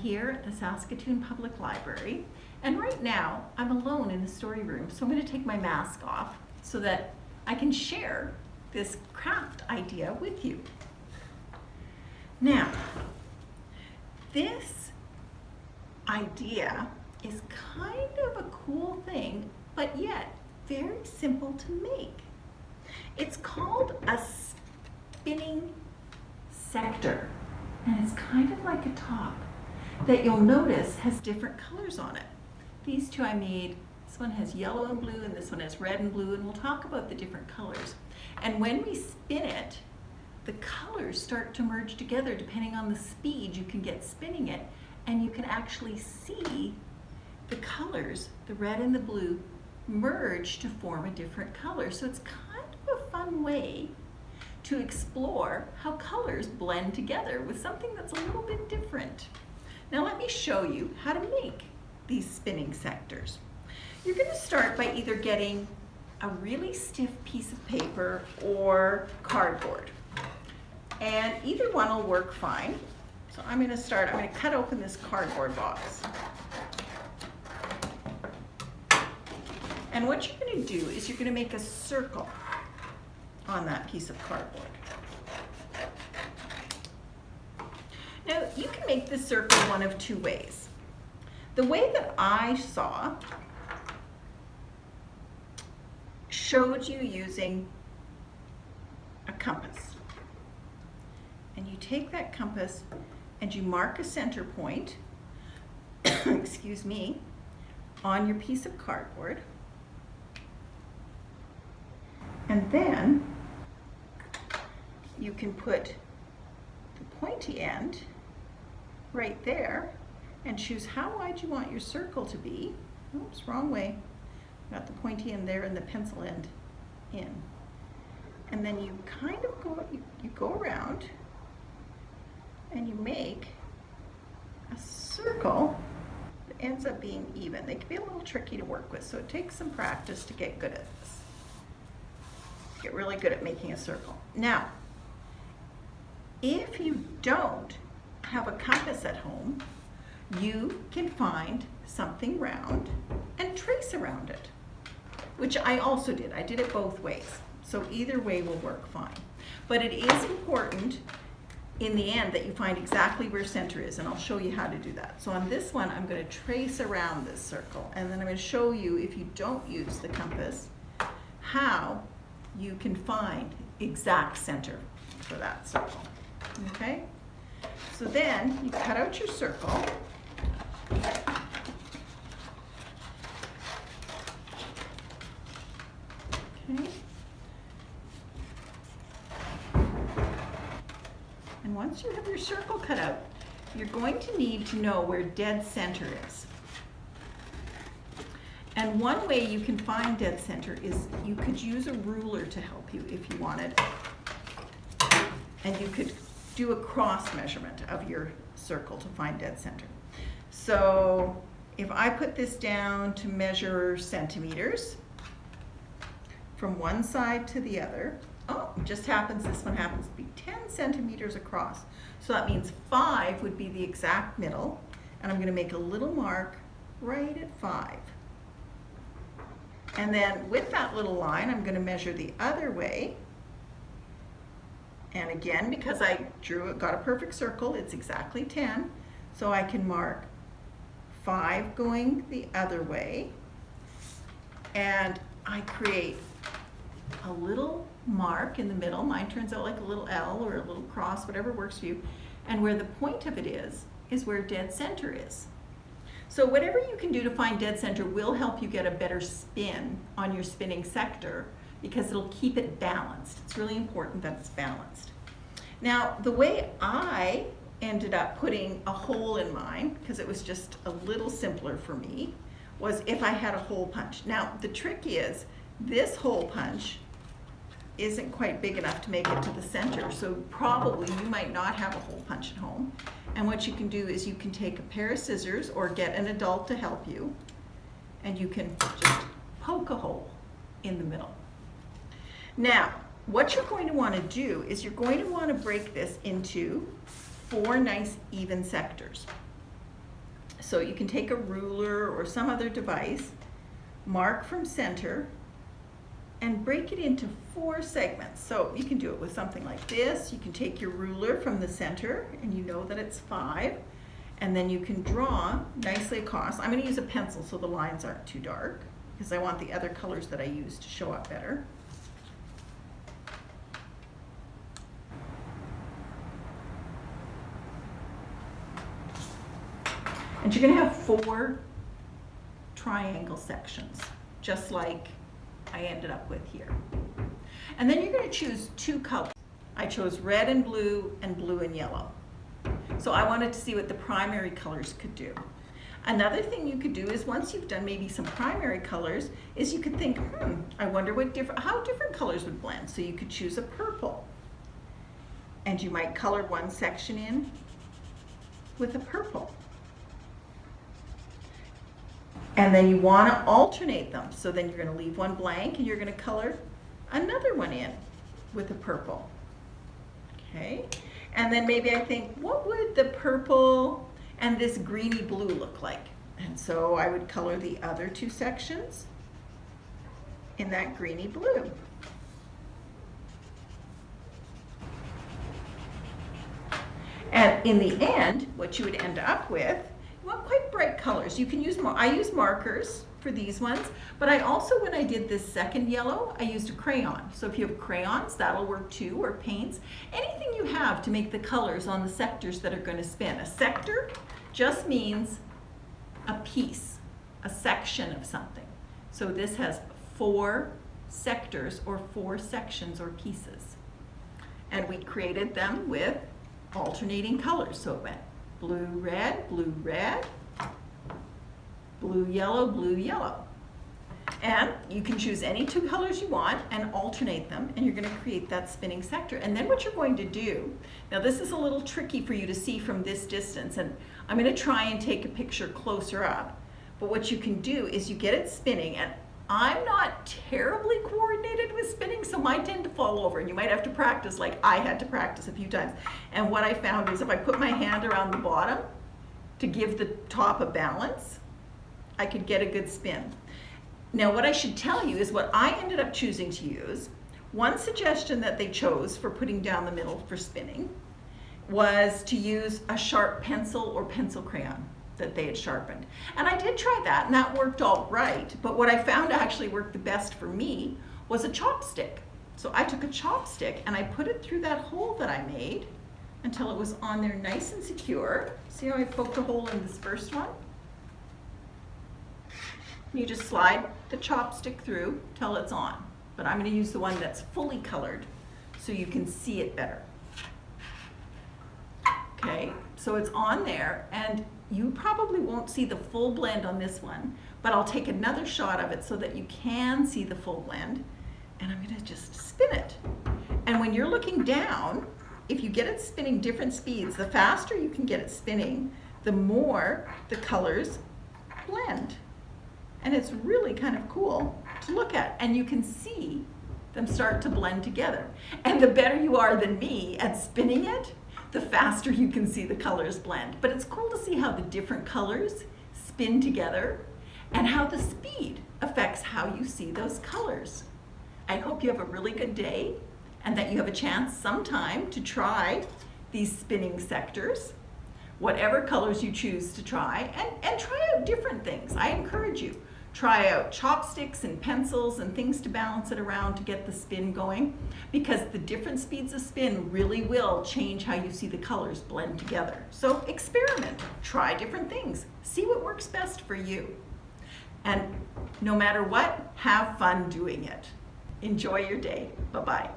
here at the Saskatoon Public Library, and right now I'm alone in the story room, so I'm going to take my mask off so that I can share this craft idea with you. Now, this idea is kind of a cool thing, but yet very simple to make. It's called a spinning sector, and it's kind of like a top that you'll notice has different colors on it. These two I made, this one has yellow and blue, and this one has red and blue, and we'll talk about the different colors. And when we spin it, the colors start to merge together depending on the speed you can get spinning it, and you can actually see the colors, the red and the blue, merge to form a different color. So it's kind of a fun way to explore how colors blend together with something that's a little bit different. Now let me show you how to make these spinning sectors. You're going to start by either getting a really stiff piece of paper or cardboard. And either one will work fine. So I'm going to start, I'm going to cut open this cardboard box. And what you're going to do is you're going to make a circle on that piece of cardboard. Now you can make this circle one of two ways. The way that I saw showed you using a compass. And you take that compass and you mark a center point, excuse me, on your piece of cardboard. And then you can put the pointy end right there and choose how wide you want your circle to be. Oops, wrong way. Got the pointy end there and the pencil end in. And then you kind of go, you, you go around and you make a circle that ends up being even. They can be a little tricky to work with, so it takes some practice to get good at this. Get really good at making a circle. Now, if you don't have a compass at home, you can find something round and trace around it, which I also did. I did it both ways. So either way will work fine. But it is important in the end that you find exactly where center is, and I'll show you how to do that. So on this one, I'm going to trace around this circle, and then I'm going to show you, if you don't use the compass, how you can find exact center for that circle. Okay? So then you cut out your circle. Okay. And once you have your circle cut out, you're going to need to know where dead center is. And one way you can find dead center is you could use a ruler to help you if you wanted. And you could do a cross measurement of your circle to find dead center. So if I put this down to measure centimeters from one side to the other, oh, just happens, this one happens to be 10 centimeters across. So that means five would be the exact middle, and I'm gonna make a little mark right at five. And then with that little line, I'm gonna measure the other way, and again, because I drew it, got a perfect circle, it's exactly 10. So I can mark five going the other way. And I create a little mark in the middle. Mine turns out like a little L or a little cross, whatever works for you. And where the point of it is, is where dead center is. So whatever you can do to find dead center will help you get a better spin on your spinning sector because it'll keep it balanced. It's really important that it's balanced. Now, the way I ended up putting a hole in mine, because it was just a little simpler for me, was if I had a hole punch. Now, the trick is, this hole punch isn't quite big enough to make it to the center, so probably you might not have a hole punch at home. And what you can do is you can take a pair of scissors or get an adult to help you, and you can just poke a hole in the middle. Now, what you're going to want to do is you're going to want to break this into four nice even sectors. So you can take a ruler or some other device, mark from center, and break it into four segments. So you can do it with something like this. You can take your ruler from the center and you know that it's five. And then you can draw nicely across. I'm gonna use a pencil so the lines aren't too dark because I want the other colors that I use to show up better. And you're gonna have four triangle sections, just like I ended up with here. And then you're gonna choose two colors. I chose red and blue and blue and yellow. So I wanted to see what the primary colors could do. Another thing you could do is once you've done maybe some primary colors, is you could think, hmm, I wonder what different, how different colors would blend. So you could choose a purple. And you might color one section in with a purple. And then you want to alternate them. So then you're going to leave one blank and you're going to color another one in with a purple. Okay. And then maybe I think, what would the purple and this greeny blue look like? And so I would color the other two sections in that greeny blue. And in the end, what you would end up with, well, quite bright colors. You can use, more I use markers for these ones, but I also, when I did this second yellow, I used a crayon. So if you have crayons, that'll work too, or paints. Anything you have to make the colors on the sectors that are gonna spin. A sector just means a piece, a section of something. So this has four sectors or four sections or pieces. And we created them with alternating colors. So it went blue, red, blue, red, blue, yellow, blue, yellow. And you can choose any two colors you want and alternate them, and you're gonna create that spinning sector. And then what you're going to do, now this is a little tricky for you to see from this distance, and I'm gonna try and take a picture closer up. But what you can do is you get it spinning, and I'm not terribly coordinated with spinning, so mine tend to fall over, and you might have to practice like I had to practice a few times. And what I found is if I put my hand around the bottom to give the top a balance, I could get a good spin. Now what I should tell you is what I ended up choosing to use. One suggestion that they chose for putting down the middle for spinning was to use a sharp pencil or pencil crayon that they had sharpened. And I did try that and that worked all right, but what I found actually worked the best for me was a chopstick. So I took a chopstick and I put it through that hole that I made until it was on there nice and secure. See how I poked a hole in this first one? You just slide the chopstick through till it's on. But I'm gonna use the one that's fully colored so you can see it better. Okay, so it's on there and you probably won't see the full blend on this one, but I'll take another shot of it so that you can see the full blend and I'm gonna just spin it. And when you're looking down, if you get it spinning different speeds, the faster you can get it spinning, the more the colors blend. And it's really kind of cool to look at. And you can see them start to blend together. And the better you are than me at spinning it, the faster you can see the colors blend. But it's cool to see how the different colors spin together and how the speed affects how you see those colors. I hope you have a really good day and that you have a chance sometime to try these spinning sectors, whatever colors you choose to try, and, and try out different things. I encourage you. Try out chopsticks and pencils and things to balance it around to get the spin going because the different speeds of spin really will change how you see the colors blend together. So experiment, try different things, see what works best for you. And no matter what, have fun doing it. Enjoy your day. Bye-bye.